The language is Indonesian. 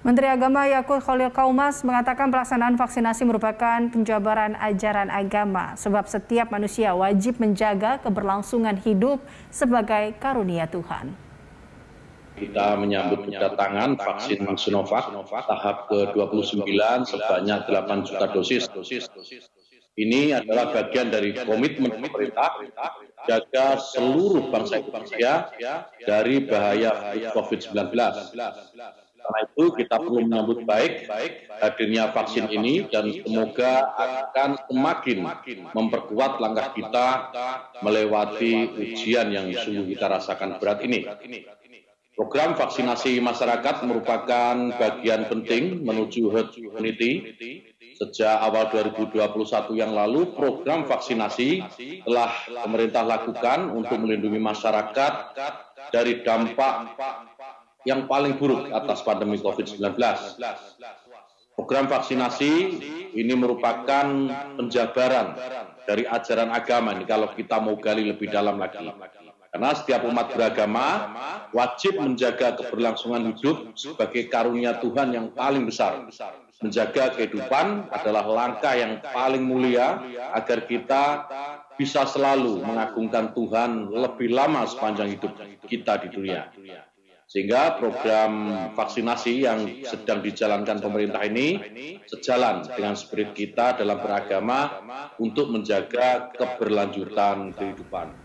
Menteri Agama Yakut Khalil Kaumas mengatakan pelaksanaan vaksinasi merupakan penjabaran ajaran agama sebab setiap manusia wajib menjaga keberlangsungan hidup sebagai karunia Tuhan. Kita menyambut kedatangan vaksin Sinovac tahap ke-29 sebanyak 8 juta dosis. Ini adalah bagian dari komitmen pemerintah jaga seluruh bangsa Indonesia dari bahaya COVID-19. Karena itu kita perlu menyambut baik hadirnya vaksin ini dan semoga akan semakin memperkuat langkah kita melewati ujian yang sungguh kita rasakan berat ini. Program vaksinasi masyarakat merupakan bagian penting menuju herd immunity. Sejak awal 2021 yang lalu, program vaksinasi telah pemerintah lakukan untuk melindungi masyarakat dari dampak yang paling buruk atas pandemi COVID-19. Program vaksinasi ini merupakan penjabaran dari ajaran agama ini kalau kita mau gali lebih dalam lagi. Karena setiap umat beragama wajib menjaga keberlangsungan hidup sebagai karunia Tuhan yang paling besar. Menjaga kehidupan adalah langkah yang paling mulia agar kita bisa selalu mengagungkan Tuhan lebih lama sepanjang hidup kita di dunia. Sehingga program vaksinasi yang sedang dijalankan pemerintah ini sejalan dengan spirit kita dalam beragama untuk menjaga keberlanjutan kehidupan.